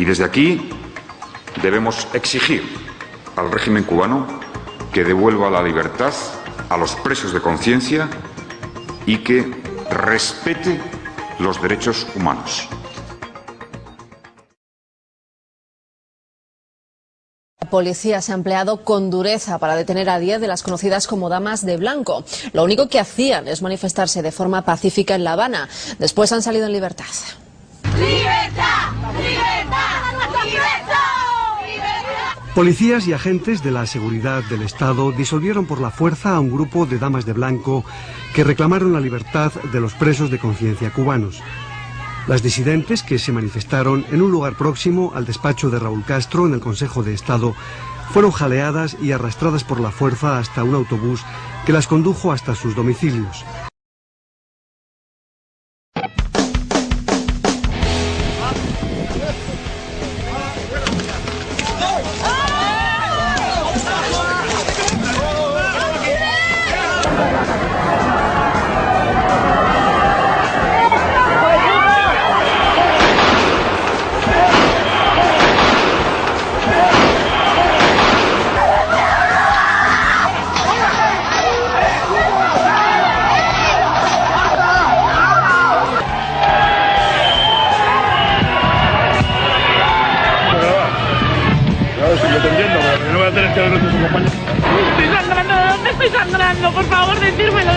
Y desde aquí debemos exigir al régimen cubano que devuelva la libertad a los presos de conciencia y que respete los derechos humanos. La policía se ha empleado con dureza para detener a 10 de las conocidas como damas de blanco. Lo único que hacían es manifestarse de forma pacífica en La Habana. Después han salido en libertad. ¡Libertad! Policías y agentes de la seguridad del Estado disolvieron por la fuerza a un grupo de damas de blanco que reclamaron la libertad de los presos de conciencia cubanos. Las disidentes que se manifestaron en un lugar próximo al despacho de Raúl Castro en el Consejo de Estado fueron jaleadas y arrastradas por la fuerza hasta un autobús que las condujo hasta sus domicilios. Estoy sangrando, ¿de dónde estoy sangrando? Por favor, decírmelo.